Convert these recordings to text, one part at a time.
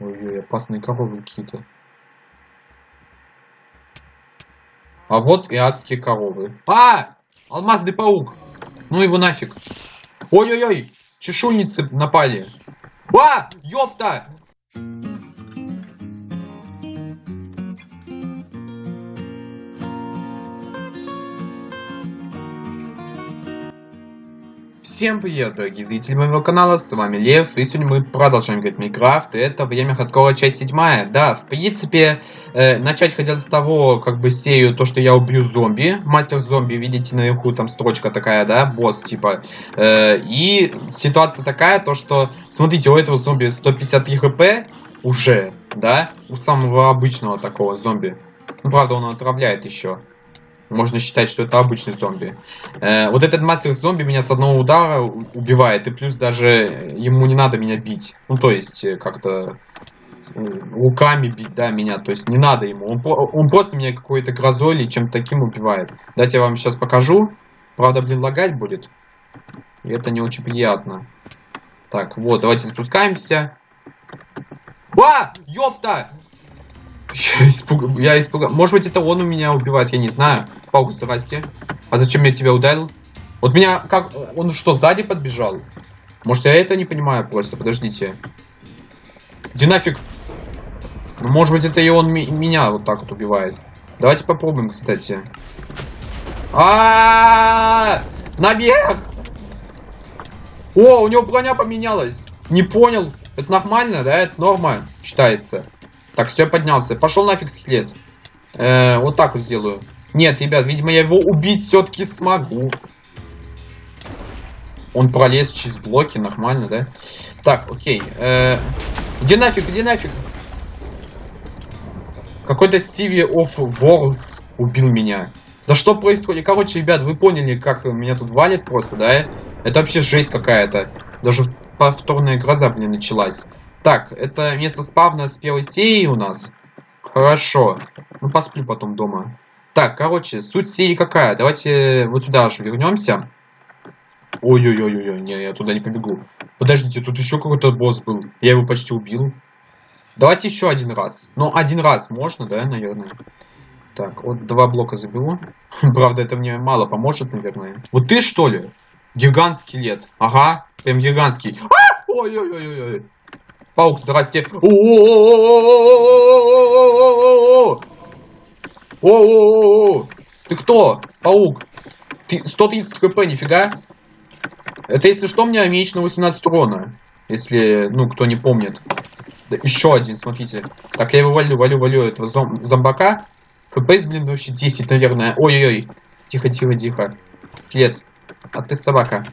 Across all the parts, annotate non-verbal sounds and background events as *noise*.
Ой-ой, опасные коровы какие-то. А вот и адские коровы. А! Алмазный паук! Ну его нафиг. Ой-ой-ой! Чешуйницы напали. А! Ёпта! Всем привет, дорогие зрители моего канала, с вами Лев, и сегодня мы продолжаем играть Майнкрафт, и это время хардкора часть седьмая. Да, в принципе, э, начать хотел с того, как бы серию, то, что я убью зомби, мастер зомби, видите наверху, там строчка такая, да, босс, типа, э, и ситуация такая, то, что, смотрите, у этого зомби 153 хп уже, да, у самого обычного такого зомби, правда, он отравляет еще. Можно считать, что это обычный зомби. Э, вот этот мастер зомби меня с одного удара убивает. И плюс даже ему не надо меня бить. Ну, то есть, э, как-то э, руками бить, да, меня. То есть, не надо ему. Он, он просто меня какой-то грозой или чем-то таким убивает. Дайте я вам сейчас покажу. Правда, блин, лагать будет. И это не очень приятно. Так, вот, давайте спускаемся. А! Ёпта! *laughs* Я испугал. Я испугал. Может быть, это он у меня убивает, я не знаю. Паук, здрасте. А зачем я тебя ударил? Вот меня как... Он что, сзади подбежал? Может, я это не понимаю просто? Подождите. Где нафиг? Ну, может быть, это и он меня вот так вот убивает. Давайте попробуем, кстати. А, -а, -а, -а! Наверх! О, у него броня поменялась. Не понял. Это нормально, да? Это норма считается. Так, все, поднялся. Пошел нафиг скелет. Э, вот так вот сделаю. Нет, ребят, видимо, я его убить все-таки смогу. Он пролез через блоки, нормально, да? Так, окей. Э, где нафиг, где нафиг? Какой-то Стиви of Worlds убил меня. Да что происходит? Короче, ребят, вы поняли, как меня тут валит просто, да? Это вообще жесть какая-то. Даже повторная гроза, блин, началась. Так, это место спавна с первой серии у нас. Хорошо. Ну, посплю потом дома. Так, короче, суть серии какая? Давайте вот сюда же вернемся. Ой-ой-ой-ой, не, я туда не побегу. Подождите, тут еще какой-то босс был. Я его почти убил. Давайте еще один раз. Ну, один раз можно, да, наверное? Так, вот два блока заберу. *laughs* Правда, это мне мало поможет, наверное. Вот ты, что ли? Гигантский лет. Ага, прям гигантский. А! Ой-ой-ой-ой. Паук, здрасте. О-о-о! Ты кто? Паук. Ты 130 кп, нифига. Это если что, у меня меч на 18 урона. Если, ну, кто не помнит. Да, еще один, смотрите. Так, я его валю, валю, валю этого зом зомбака. ФПС, блин, вообще 10, наверное. Ой-ой-ой. Тихо, тихо, тихо. Скелет. А ты собака.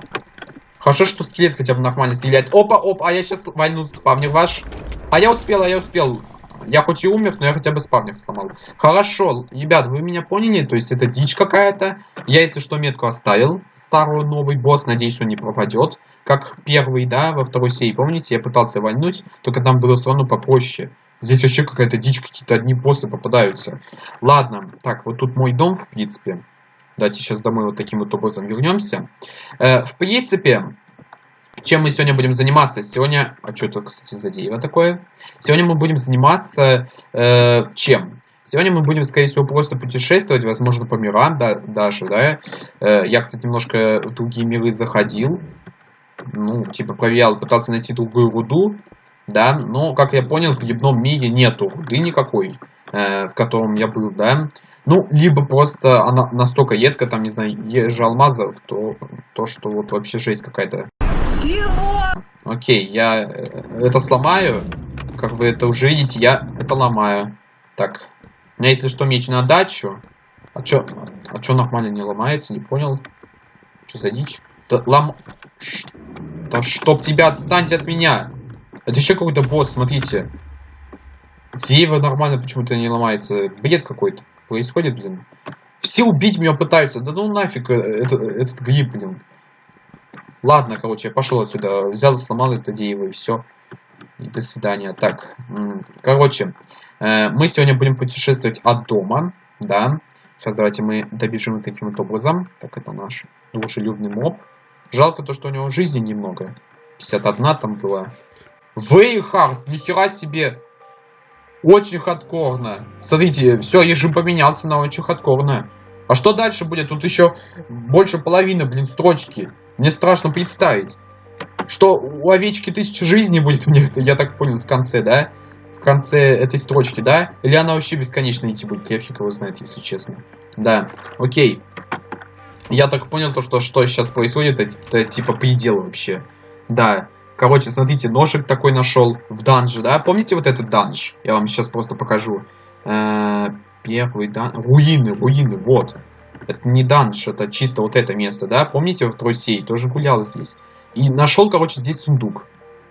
Хорошо, что скелет хотя бы нормально стреляет. Опа, опа, а я сейчас войну спавнер ваш. А я успел, а я успел. Я хоть и умер, но я хотя бы спавнер сломал. Хорошо, ребят, вы меня поняли? То есть это дичь какая-то. Я, если что, метку оставил. Старый новый босс, надеюсь, он не пропадет. Как первый, да, во второй серии, помните? Я пытался вальнуть, только там было сону попроще. Здесь вообще какая-то дичь, какие-то одни боссы попадаются. Ладно, так, вот тут мой дом, в принципе. Давайте сейчас домой вот таким вот образом вернемся. Э, в принципе, чем мы сегодня будем заниматься? Сегодня... А что это, кстати, за дерево такое? Сегодня мы будем заниматься э, чем? Сегодня мы будем, скорее всего, просто путешествовать, возможно, по мирам да, даже, да. Э, я, кстати, немножко в другие миры заходил. Ну, типа, проверял, пытался найти другую руду, да. Но, как я понял, в грибном мире нету руды никакой, э, в котором я был, да. Ну, либо просто она настолько едко, там, не знаю, ежи алмазов, то, то что вот вообще жесть какая-то. Чего? Окей, я э, это сломаю. Как вы это уже видите, я это ломаю. Так, у меня, если что, меч на дачу. А чё, а чё нормально не ломается, не понял. Что за дичь? Да, лом... Ш... Да чтоб тебя, отстаньте от меня. Это еще какой-то босс, смотрите. Дерево нормально почему-то не ломается. Бред какой-то происходит, блин? Все убить меня пытаются. Да ну нафиг э, это, этот гриб, блин. Ладно, короче, я пошел отсюда. Взял, сломал это дерево и все. И до свидания. Так, короче, э, мы сегодня будем путешествовать от дома, да. Сейчас давайте мы добежим таким вот образом. Так, это наш дружелюбный моб. Жалко то, что у него жизни немного. 51 там было. Вейхард, нихера себе. Очень хардкорно. Смотрите, все, режим поменялся на очень хардкорно. А что дальше будет? Тут еще больше половины, блин, строчки. Мне страшно представить. Что у овечки тысяча жизней будет, мне я так понял, в конце, да? В конце этой строчки, да? Или она вообще бесконечно идти будет? Я фиг его знает, если честно. Да, окей. Я так понял, то, что, что сейчас происходит, это, это типа предел вообще. Да. Короче, смотрите, ножик такой нашел в данже, да? Помните вот этот данж? Я вам сейчас просто покажу. Э первый данж. Руины, руины, вот. Это не данж, это чисто вот это место, да? Помните, в Трусей тоже гулял здесь. И нашел, короче, здесь сундук.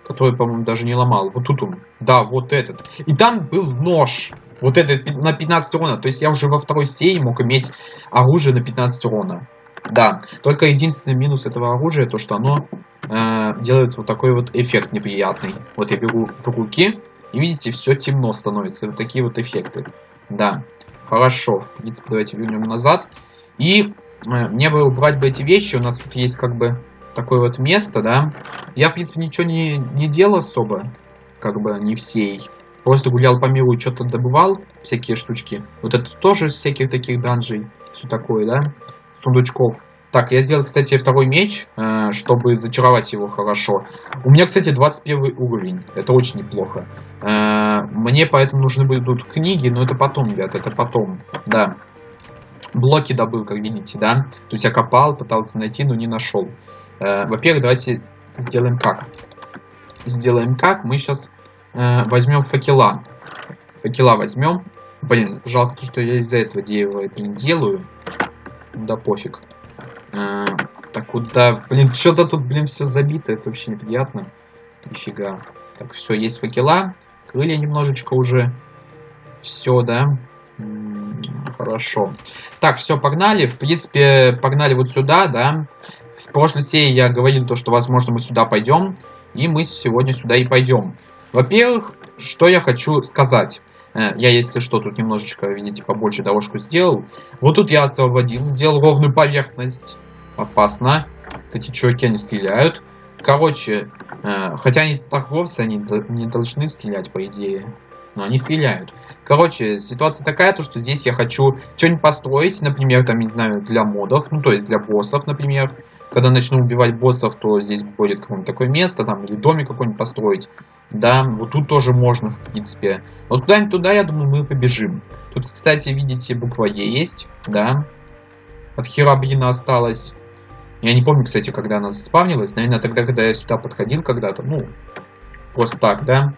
Который, по-моему, даже не ломал. Вот тут он. Да, вот этот. И там был нож. Вот этот на 15 урона. То есть я уже во второй серии мог иметь оружие на 15 урона. Да, только единственный минус этого оружия, то что оно э, делает вот такой вот эффект неприятный. Вот я беру в руки, и видите, все темно становится. Вот такие вот эффекты. Да, хорошо. В принципе, давайте вернем назад. И э, мне бы убрать бы эти вещи. У нас тут есть как бы такое вот место, да. Я, в принципе, ничего не, не делал особо. Как бы не всей. Просто гулял по миру и что-то добывал. Всякие штучки. Вот это тоже всяких таких данжей. Все такое, да сундучков. Так, я сделал, кстати, второй меч, э, чтобы зачаровать его хорошо. У меня, кстати, 21 уровень. Это очень неплохо. Э, мне поэтому нужны будут книги, но это потом, ребят, это потом. Да. Блоки добыл, как видите, да. То есть я копал, пытался найти, но не нашел. Э, Во-первых, давайте сделаем как. Сделаем как. Мы сейчас возьмем факела. Факела возьмем. Блин, жалко, что я из-за этого дерева это не делаю. Да пофиг. А, так куда? Блин, что-то тут, блин, все забито. Это вообще неприятно. Нифига. Так, все, есть факела. Крылья немножечко уже. Все, да? хорошо. Так, все, погнали. В принципе, погнали вот сюда, да. В прошлой серии я говорил то, что, возможно, мы сюда пойдем. И мы сегодня сюда и пойдем. Во-первых, что я хочу сказать. Э, я, если что, тут немножечко, видите, побольше дорожку сделал. Вот тут я освободил, сделал ровную поверхность. Опасно. Эти чуваки, они стреляют. Короче, э, хотя они торговцы, они не должны стрелять, по идее. Но они стреляют. Короче, ситуация такая, то что здесь я хочу что-нибудь построить, например, там, не знаю, для модов, ну, то есть для боссов, например. Когда начну убивать боссов, то здесь будет какое-нибудь такое место, там, или домик какой-нибудь построить. Да, вот тут тоже можно, в принципе. Вот куда-нибудь туда, я думаю, мы побежим. Тут, кстати, видите, буква Е есть, да. От Херабрина осталось. Я не помню, кстати, когда она заспавнилась. Наверное, тогда, когда я сюда подходил когда-то. Ну, просто так, да.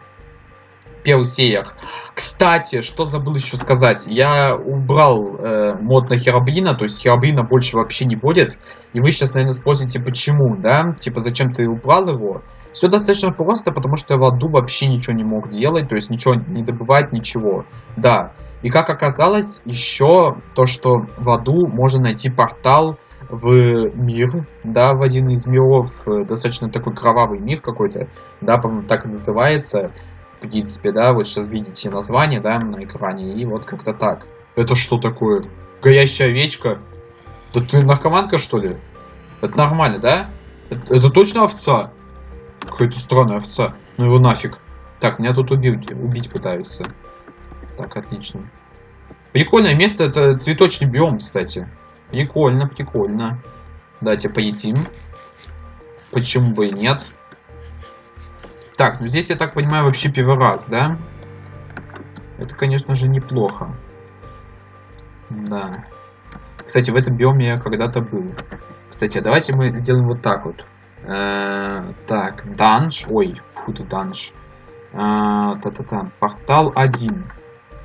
Первый сеях. Кстати, что забыл еще сказать. Я убрал э, мод на Херабрина, то есть Херабрина больше вообще не будет. И вы сейчас, наверное, спросите, почему, да? Типа, зачем ты убрал его? Все достаточно просто, потому что я в аду вообще ничего не мог делать, то есть ничего не добывать, ничего. Да. И как оказалось, еще то, что в аду можно найти портал в мир, да, в один из миров, э, достаточно такой кровавый мир какой-то, да, по-моему, так и называется, в принципе, да, вот сейчас видите название, да, на экране, и вот как-то так. Это что такое? Горящая овечка? Да ты наркоманка, что ли? Это нормально, да? Это, это точно овца? Какая-то странная овца. Ну его нафиг. Так, меня тут убить, убить пытаются. Так, отлично. Прикольное место, это цветочный биом, кстати. Прикольно, прикольно. Давайте поедим. Почему бы и нет? Так, ну здесь, я так понимаю, вообще первый раз, да? Это, конечно же, неплохо. Да. Кстати, в этом биоме я когда-то был. Кстати, давайте мы сделаем вот так вот. Э, так, данж. Ой, фу ты данж. Э, та-та-та. Портал 1.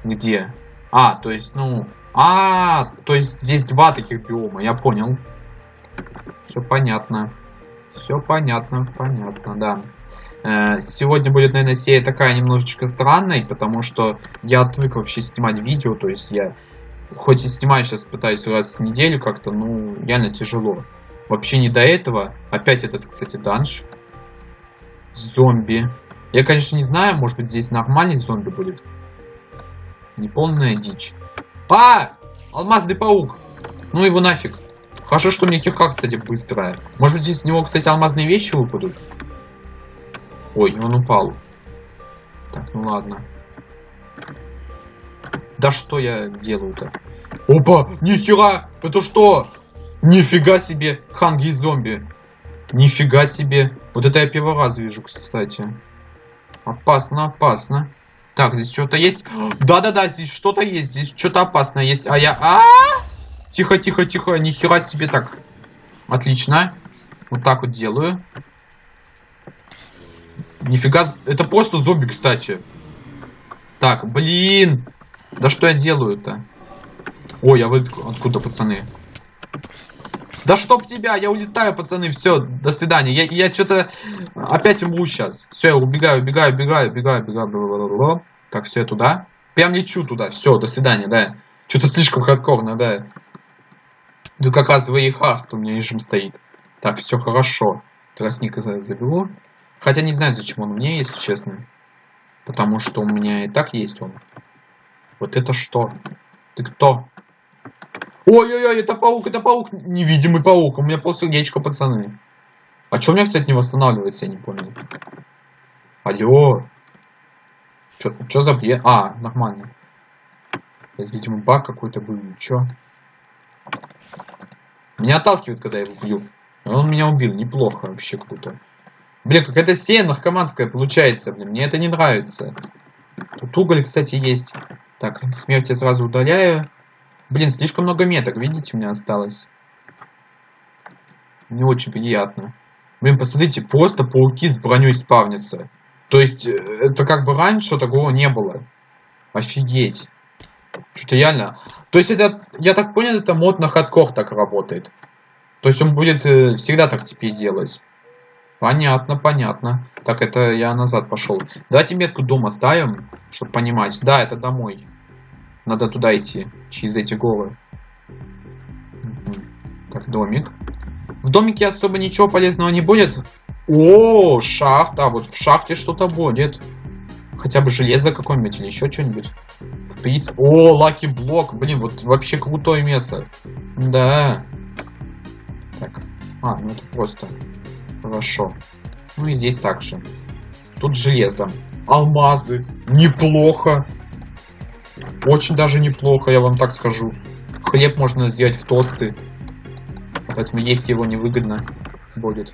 Где? А, то есть, ну... А, то есть здесь два таких биома, я понял. Все понятно. Все понятно, понятно, да. Э, сегодня будет, наверное, серия такая немножечко странной, потому что я отвык вообще снимать видео, то есть я хоть и снимаю сейчас, пытаюсь раз в неделю как-то, ну, реально тяжело. Вообще не до этого. Опять этот, кстати, данж. Зомби. Я, конечно, не знаю, может быть, здесь нормальный зомби будет. Неполная дичь. А! Алмазный паук! Ну его нафиг. Хорошо, что у меня кирка, кстати, быстрая. Может быть, здесь с него, кстати, алмазные вещи выпадут? Ой, он упал. Так, ну ладно. Да что я делаю-то? Опа! Нихера! Это что? Нифига себе! Ханги и зомби. Нифига себе. Вот это я первый раз вижу, кстати. Опасно, опасно. Так, здесь что-то есть. Да-да-да, здесь что-то есть. Здесь что-то опасное есть. А я... А, -а, а Тихо, тихо, тихо. Нихера себе так. Отлично. Вот так вот делаю. Нифига. Это просто зомби, кстати. Так, блин. Да что я делаю-то? Ой, я вы откуда, пацаны? Да чтоб тебя, я улетаю, пацаны, все, до свидания. Я, я что-то опять умру сейчас. Все, я убегаю, убегаю, убегаю, убегаю, убегаю. Бла Так, все, я туда. Прям лечу туда. Все, до свидания, да. Что-то слишком хардкорно, да. Тут как раз Вейхард у меня режим стоит. Так, все хорошо. Тростника заберу. Хотя не знаю, зачем он мне, если честно. Потому что у меня и так есть он. Вот это что? Ты кто? Ой-ой-ой, это паук, это паук. Невидимый паук. У меня полсердечка, пацаны. А что у меня, кстати, не восстанавливается, я не понял. Алло. Что за бред? А, нормально. Это, видимо, баг какой-то был. Чё? Меня отталкивает, когда я его бью. Он меня убил. Неплохо, вообще круто. Блин, какая-то сея наркоманская получается, блин. Мне это не нравится. Тут уголь, кстати, есть. Так, смерть я сразу удаляю. Блин, слишком много меток, видите, у меня осталось. Не очень приятно. Блин, посмотрите, просто пауки с броней спавнятся. То есть, э, это как бы раньше такого не было. Офигеть. Что-то реально. То есть, это, я так понял, это мод на хардкор так работает. То есть, он будет э, всегда так теперь делать. Понятно, понятно. Так, это я назад пошел. Давайте метку дома ставим, чтобы понимать. Да, это домой. Надо туда идти, через эти горы. Так, домик. В домике особо ничего полезного не будет. О, шахта. Вот в шахте что-то будет. Хотя бы железо какое-нибудь или еще что-нибудь. О, лаки блок. Блин, вот вообще крутое место. Да. Так. А, ну это просто. Хорошо. Ну и здесь также. Тут железо. Алмазы. Неплохо. Очень даже неплохо, я вам так скажу. Хлеб можно сделать в тосты. Поэтому есть его невыгодно будет.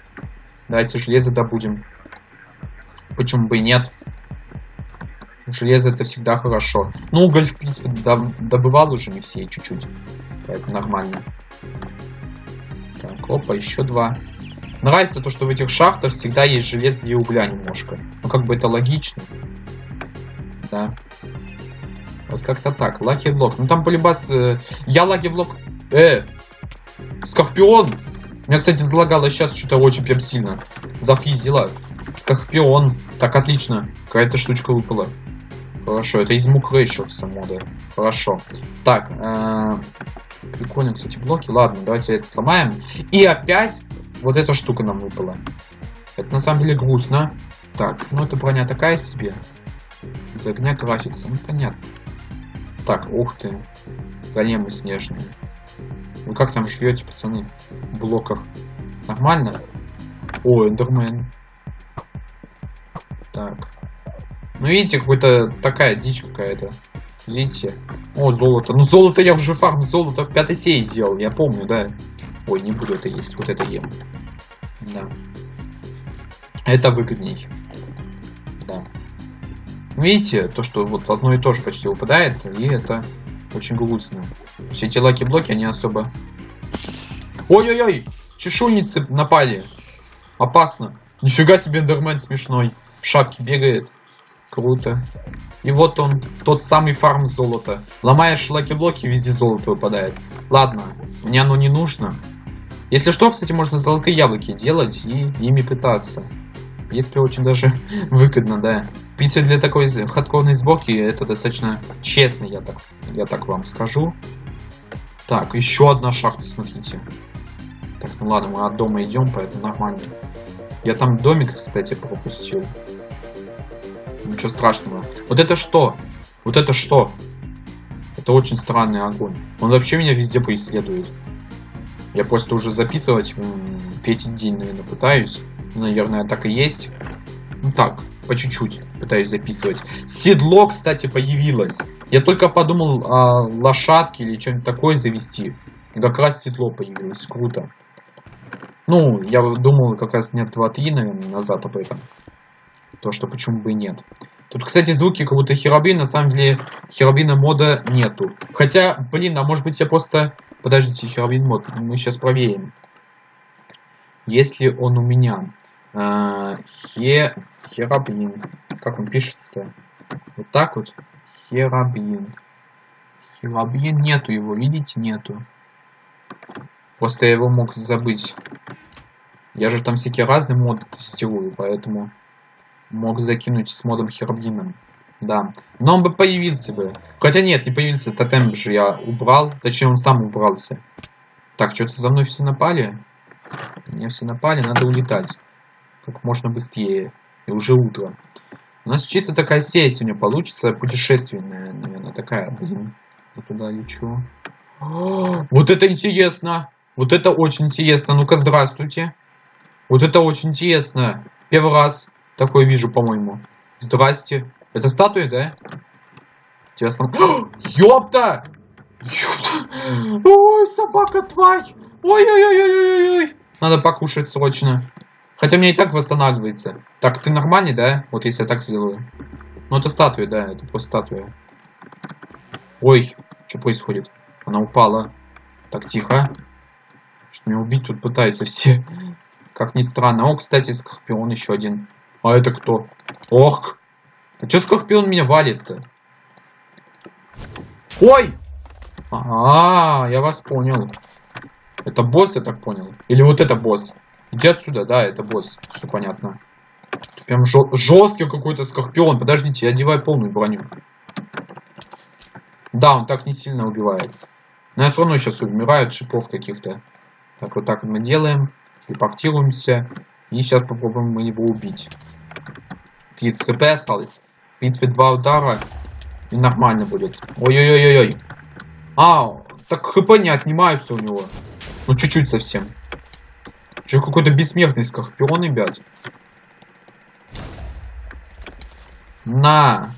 Давайте железо добудем. Почему бы и нет? Железо это всегда хорошо. Ну, уголь, в принципе, добывал уже не все чуть-чуть. Поэтому нормально. Так, опа, еще два. Нравится то, что в этих шахтах всегда есть железо и угля немножко. Ну, как бы это логично. Да. Вот как-то так. Лаки блок. Ну там полюбас... Э, я лаки блок... Э! Скорпион! Меня, кстати, залагало сейчас что-то очень прям сильно. Зафизило. Скорпион. Так, отлично. Какая-то штучка выпала. Хорошо, это из мук Рейшерса мода. Хорошо. Так, э прикольно, кстати, блоки. Ладно, давайте это сломаем. И опять вот эта штука нам выпала. Это на самом деле грустно. Так, ну эта броня такая себе. Из огня крафится. Ну понятно. Так, ух ты. Големы снежные. Вы как там живете, пацаны? В блоках. Нормально? О, эндермен. Так. Ну, видите, какой-то такая дичь какая-то. Видите? О, золото. Ну, золото я уже фарм золото в пятой серии сделал, я помню, да. Ой, не буду это есть, вот это ем. Да. Это выгодней. Да. Видите, то, что вот одно и то же почти выпадает, и это очень грустно. Все эти lucky-блоки, они особо... Ой-ой-ой! Чешуйницы напали! Опасно! Нифига себе эндермен смешной. В шапке бегает. Круто. И вот он, тот самый фарм золота. Ломаешь lucky-блоки, везде золото выпадает. Ладно, мне оно не нужно. Если что, кстати, можно золотые яблоки делать и ими пытаться. И это очень даже *laughs* выгодно, да. Принципе, для такой хардкорной сборки это достаточно честно, я так, я так вам скажу. Так, еще одна шахта, смотрите. Так, ну ладно, мы от дома идем, поэтому нормально. Я там домик, кстати, пропустил. Ничего страшного. Вот это что? Вот это что? Это очень странный огонь. Он вообще меня везде преследует. Я просто уже записывать третий день, наверное, пытаюсь. Наверное, так и есть. Ну так, по чуть-чуть пытаюсь записывать. Седло, кстати, появилось. Я только подумал о лошадке или что-нибудь такое завести. Как раз седло появилось. Круто. Ну, я думал как раз нет 2-3, наверное, назад об этом. То, что почему бы и нет. Тут, кстати, звуки как будто херабрин. На самом деле, херабрина мода нету. Хотя, блин, а может быть я просто... Подождите, херабрин мод. Мы сейчас проверим. Если он у меня... А, хе... Херабрин. Как он пишется-то? Вот так вот. Херабрин. Херабрин нету его, видите, нету. Просто я его мог забыть. Я же там всякие разные моды тестирую, поэтому мог закинуть с модом Херблином. Да. Но он бы появился бы. Хотя нет, не появился. Тотем же я убрал. Точнее, он сам убрался. Так, что-то за мной все напали. Меня все напали, надо улетать. Как можно быстрее. И уже утро. У нас чисто такая серия сегодня получится. Путешественная, наверное, такая. Блин. Я туда лечу. О, вот это интересно. Вот это очень интересно. Ну-ка, здравствуйте. Вот это очень интересно. Первый раз такое вижу, по-моему. Здрасте. Это статуя, да? Интересно. *gasps* Ёпта! Ёпта! Ой, собака тварь! Ой-ой-ой-ой-ой-ой! Надо покушать срочно. Хотя мне и так восстанавливается. Так, ты нормальный, да? Вот если я так сделаю. Ну, это статуя, да, это просто статуя. Ой, что происходит? Она упала. Так, тихо. Что меня убить тут пытаются все. Как ни странно. О, кстати, Скорпион еще один. А это кто? Ох! А что Скорпион меня валит-то? Ой! А, -а, а, я вас понял. Это босс, я так понял. Или вот это босс. Иди отсюда, да, это босс. Все понятно. Прям жесткий какой-то скорпион. Подождите, я одеваю полную броню. Да, он так не сильно убивает. Но я все равно сейчас умираю от шипов каких-то. Так, вот так мы делаем. Телепортируемся. И сейчас попробуем мы его убить. 30 хп осталось. В принципе, два удара. И нормально будет. Ой-ой-ой-ой. А, так хп не отнимаются у него. Ну, чуть-чуть совсем. Че, какой-то бессмертный скорпион, ребят. На.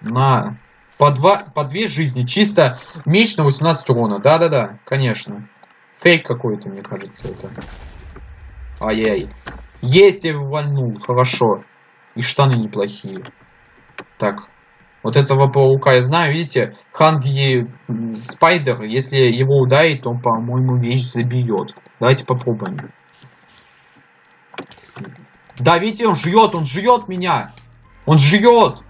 На. По, два, по две жизни. Чисто меч на 18 урона. Да-да-да, конечно. Фейк какой-то, мне кажется, это. Ай-яй. Есть, я его вальнул. Хорошо. И штаны неплохие. Так. Вот этого паука я знаю, видите, Ханги Спайдер, если его ударить, он, по-моему, вещь забьет. Давайте попробуем. Да, видите, он жрет, он жрет меня. Он жрет.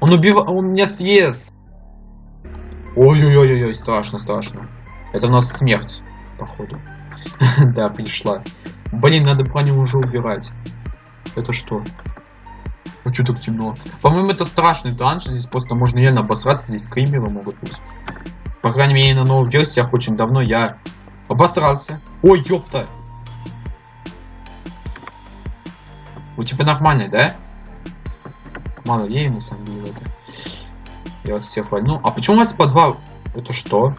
Он убивает, он меня съест. Ой-ой-ой-ой, страшно, страшно. Это у нас смерть, походу. *laughs* да, пришла. Блин, надо про него уже убирать. Это что? А что так темно? По-моему, это страшный данж. Здесь просто можно реально обосраться. Здесь скримеры могут быть. По крайней мере, на новых версиях очень давно я обосрался. Ой, ёпта! У тебя нормальный, да? Мало ей на самом деле это. Я вас всех вольну. А почему у вас по два... Это что?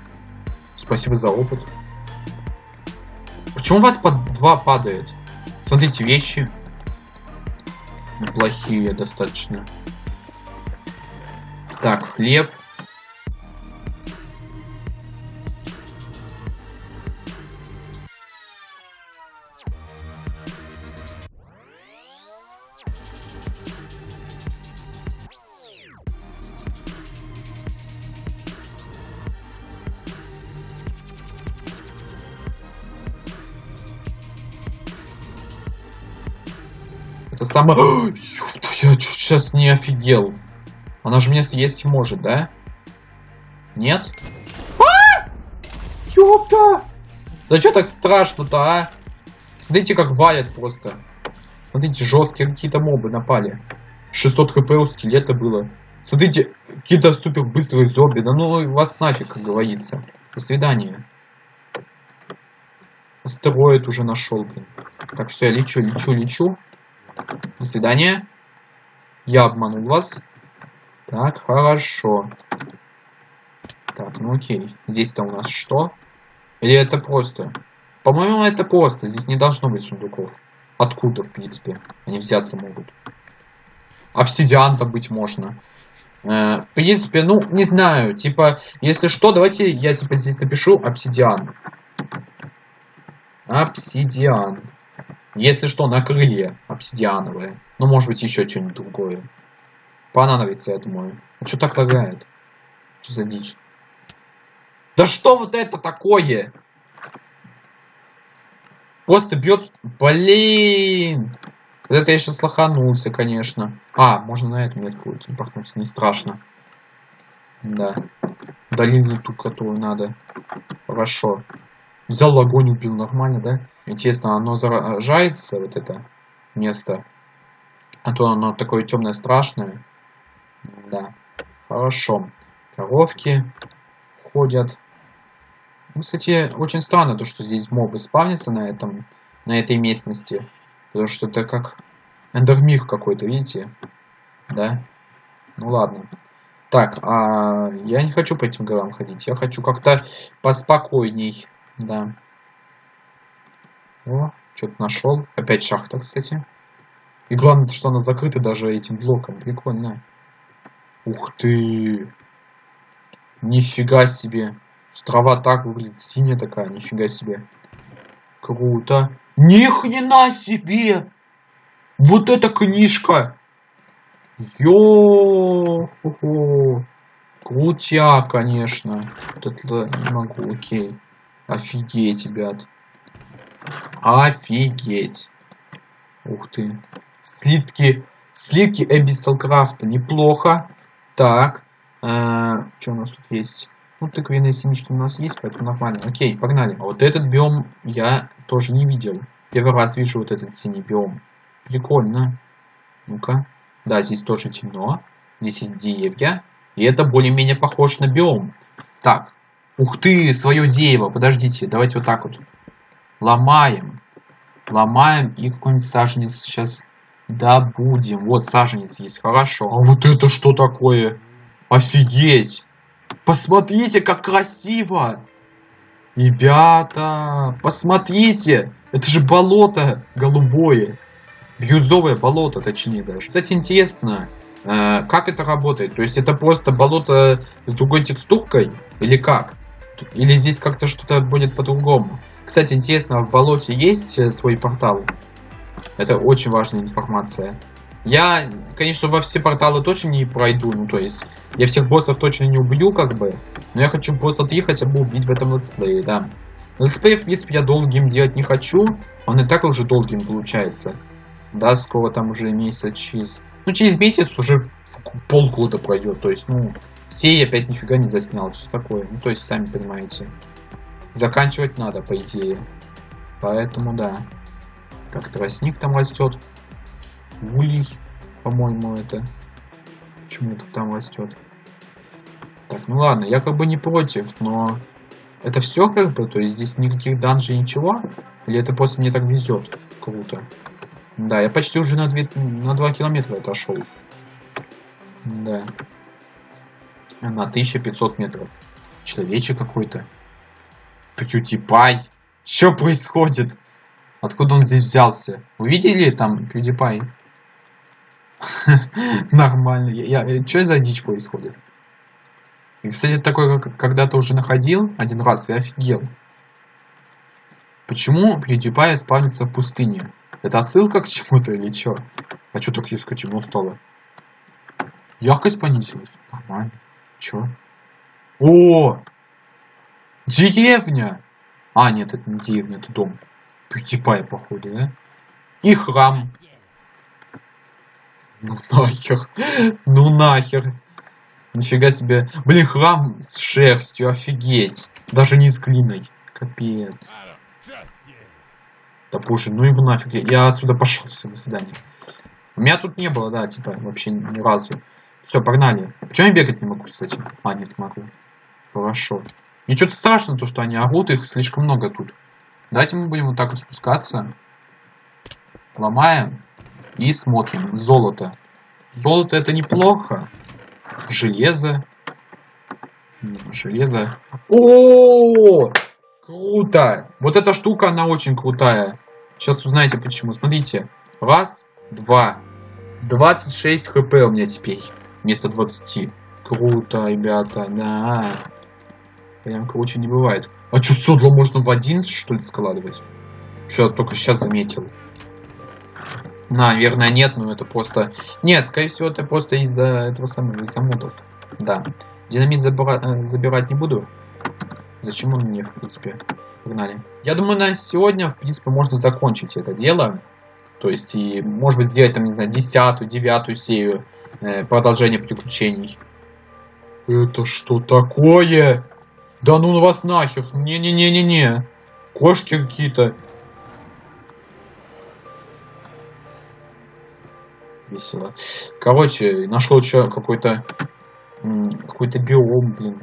Спасибо за опыт. Почему у вас по два падает? Смотрите, вещи. Неплохие достаточно. Так, хлеб. Самое... Ёпта, я чуть сейчас не офигел. Она же меня съесть может, да? Нет? А! Ёпта! Да что так страшно-то, а? Смотрите, как валят просто. Смотрите, жесткие какие-то мобы напали. 600 хп у скелета было. Смотрите, какие-то супер быстрые зомби. Да ну вас нафиг, как говорится. До свидания. Астероид уже нашел, блин. Так, все, я лечу, лечу, лечу. До свидания. Я обманул вас. Так, хорошо. Так, ну окей. Здесь-то у нас что? Или это просто? По-моему, это просто. Здесь не должно быть сундуков. Откуда, в принципе, они взяться могут? Обсидиан добыть можно. Э, в принципе, ну, не знаю. Типа, если что, давайте я типа здесь напишу обсидиан. Обсидиан. Если что, на крылья обсидиановые. Ну, может быть, еще что-нибудь другое. Понадобится, я думаю. А что так лагает? Что за дичь? Да что вот это такое? Просто бьет... Блин! Вот это я сейчас лоханулся, конечно. А, можно на эту метку импортнуться, не страшно. Да. Удалили ту, которую надо. Хорошо. Взял огонь, убил нормально, да? Интересно, оно заражается, вот это место? А то оно такое темное, страшное. Да. Хорошо. Коровки ходят. Ну, кстати, очень странно то, что здесь мобы спавнятся на этом, на этой местности. Потому что это как эндермир какой-то, видите? Да? Ну ладно. Так, а я не хочу по этим горам ходить. Я хочу как-то поспокойней. Да. О, что-то нашел. Опять шахта, кстати. И главное, что она закрыта даже этим блоком. Прикольно. Ух ты. Нифига себе. Трава так выглядит, синяя такая, нифига себе. Круто. Ни хрена себе! Вот эта книжка! Йо! Крутя, конечно. Вот это не могу, окей. Офигеть, ребят. Офигеть. Ух ты. Слитки. Слитки Крафта. Неплохо. Так. Э, что у нас тут есть? Ну, тыквенные семечки у нас есть, поэтому нормально. Окей, погнали. А вот этот биом я тоже не видел. Первый раз вижу вот этот синий биом. Прикольно. Ну-ка. Да, здесь тоже темно. Здесь есть деревья. И это более-менее похож на биом. Так. Ух ты, свое дерево. Подождите, давайте вот так вот. Ломаем. Ломаем и какой-нибудь саженец сейчас добудем. Вот саженец есть, хорошо. А вот это что такое? Офигеть! Посмотрите, как красиво! Ребята, посмотрите! Это же болото голубое. Бирюзовое болото, точнее даже. Кстати, интересно, э, как это работает? То есть это просто болото с другой текстуркой? Или как? Или здесь как-то что-то будет по-другому? Кстати, интересно, в болоте есть э, свой портал? Это очень важная информация. Я, конечно, во все порталы точно не пройду, ну то есть я всех боссов точно не убью, как бы, но я хочу босса 3 хотя бы убить в этом летсплее, да. Летсплей, в принципе, я долгим делать не хочу, он и так уже долгим получается. Да, скоро там уже месяца через... Ну, через месяц уже полгода пройдет, то есть, ну, все я опять нифига не заснял, все такое, ну, то есть, сами понимаете. Заканчивать надо, по идее. Поэтому, да. Как тростник там растет. Улей, по-моему, это. Почему-то там растет. Так, ну ладно, я как бы не против, но... Это все как бы? То есть здесь никаких данжей, ничего? Или это просто мне так везет? Круто. Да, я почти уже на 2, на 2 километра отошел. Да. На 1500 метров. Человечек какой-то. PewDiePie. Что происходит? Откуда он здесь взялся? Увидели там PewDiePie? *laughs* Нормально. Я, что за дичь происходит? И, кстати, такой когда-то уже находил один раз и офигел. Почему PewDiePie спавнится в пустыне? Это отсылка к чему-то или что? А что так резко темно стало? Яркость понизилась. Нормально. Чё? О! Деревня! А, нет, это не деревня, это дом. PewDiePie, походу, да? И храм. Ну нахер. Ну нахер. Нифига себе. Блин, храм с шерстью, офигеть. Даже не с глиной. Капец. Да боже, ну его нафиг. Я отсюда пошел. Все, до свидания. У меня тут не было, да, типа, вообще ни разу. Все, погнали. Почему я бегать не могу, кстати? А, нет, могу. Хорошо. Мне что-то страшно, то, что они орут, их слишком много тут. Давайте мы будем вот так вот спускаться. Ломаем. И смотрим. Золото. Золото это неплохо. Железо. Железо. О, Круто! Вот эта штука, она очень крутая. Сейчас узнаете почему. Смотрите. Раз, два. 26 хп у меня теперь. Вместо 20. Круто, ребята, да. Прям круче не бывает. А что, седло можно в один, что ли, складывать? Что я только сейчас заметил. Наверное, нет, но это просто... Нет, скорее всего, это просто из-за этого самого, из-за модов. Да. Динамит забира... Э, забирать не буду. Зачем он мне, в принципе? Погнали. Я думаю, на сегодня, в принципе, можно закончить это дело. То есть, и, может быть, сделать, там, не знаю, десятую, девятую серию э, продолжения приключений. Это что такое? Да ну вас нахер. Не-не-не-не-не. Кошки какие-то. Весело. Короче, нашел еще какой-то какой-то биом, блин.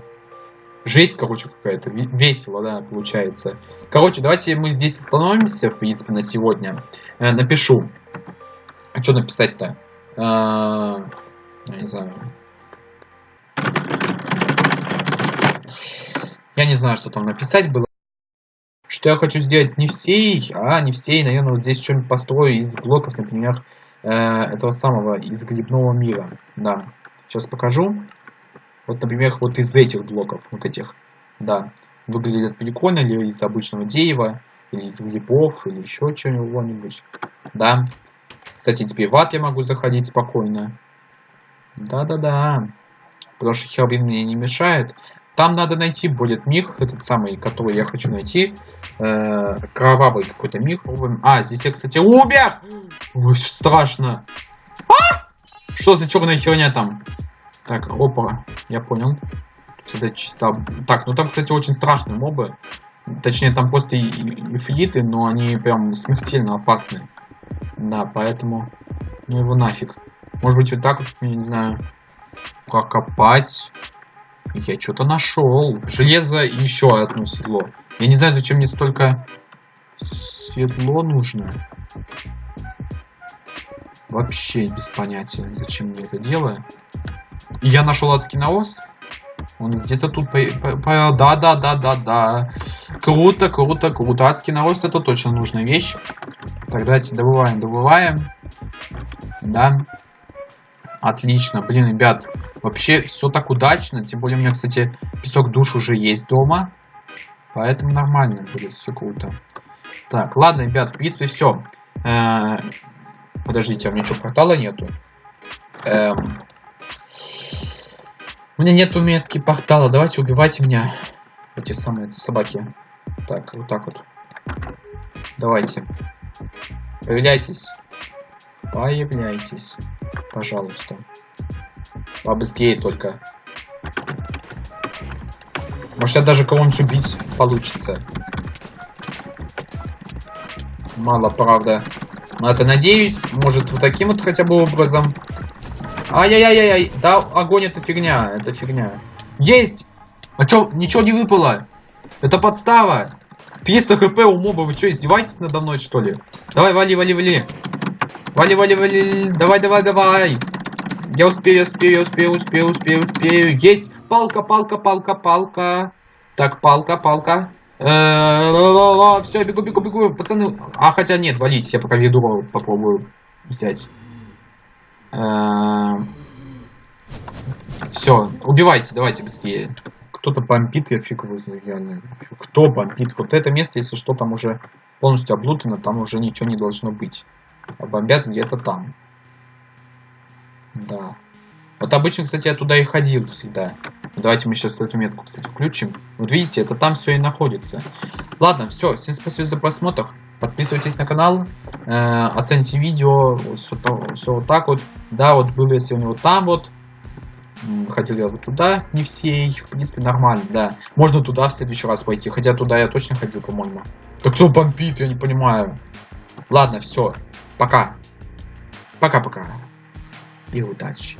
Жесть, короче, какая-то. Весело, да, получается. Короче, давайте мы здесь остановимся, в принципе, на сегодня. Э, напишу. А что написать-то? Э, не знаю. Я не знаю, что там написать было. Что я хочу сделать не всей, а не всей, наверное, вот здесь что-нибудь построю из блоков, например, э, этого самого, из грибного мира. Да, сейчас покажу. Вот, например, вот из этих блоков, вот этих, да, выглядят прикольно, или из обычного дерева, или из грибов, или еще чего-нибудь, да. Кстати, теперь в ад я могу заходить спокойно. Да-да-да. Потому что Хелбин мне не мешает. Там надо найти будет мир, этот самый, который я хочу найти. Э, кровавый какой-то мир. А, здесь я, кстати, умер! Ой, страшно. А! Что за черная херня там? Так, опа, я понял. Всегда чисто... Так, ну там, кстати, очень страшные мобы. Точнее, там просто эфииты, но они прям смертельно опасны. Да, поэтому... Ну его нафиг. Может быть, вот так вот, я не знаю, как копать. Я что-то нашел. Железо и еще одно седло. Я не знаю, зачем мне столько седло нужно. Вообще без понятия, зачем мне это делаю. И я нашел адский навоз. Он где-то тут... По, да, да, да, да, да. Круто, круто, круто. Адский навоз это точно нужная вещь. Так, давайте добываем, добываем. Да. Отлично. Блин, ребят, вообще все так удачно. Тем более у меня, кстати, песок душ уже есть дома. Поэтому нормально будет, все круто. Так, ладно, ребят, в принципе, все. Э -э подождите, а у меня что, портала нету? Эм у меня нету метки портала. Давайте убивайте меня. Эти самые собаки. Так, вот так вот. Давайте. Появляйтесь. Появляйтесь. Пожалуйста. Побыстрее только. Может, я даже кого-нибудь убить получится. Мало, правда. Но это надеюсь. Может, вот таким вот хотя бы образом. Ай-яй-яй-яй. Да, огонь это фигня. Это фигня. Есть! А чё, ничего не выпало? Это подстава. 300 хп у моба. Вы что, издеваетесь надо мной, что ли? Давай, вали, вали, вали. Вали, вали, вали. Давай, давай, давай. Я успею, я успею, я успею, успею, успею, успею. Есть. Палка, палка, палка, палка. Так, палка, палка. Э, Все, бегу, бегу, бегу, пацаны. А, хотя нет, валить, я пока веду попробую взять. Эм, Все, убивайте, давайте быстрее. Кто-то бомбит, я фиг его знаю, реально. Кто бомбит? Вот это место, если что, там уже полностью облутано, там уже ничего не должно быть. А бомбят где-то там. Да. Вот обычно, кстати, я туда и ходил всегда. Давайте мы сейчас эту метку, кстати, включим. Вот видите, это там все и находится. Ладно, все, всем спасибо за просмотр. Подписывайтесь на канал, э, оцените видео, все, все вот так вот. Да, вот был я сегодня вот там вот. Ходил я вот туда, не все, в принципе, нормально, да. Можно туда в следующий раз пойти, хотя туда я точно ходил, по-моему. Так кто бомбит, я не понимаю. Ладно, все, пока. Пока-пока. И удачи.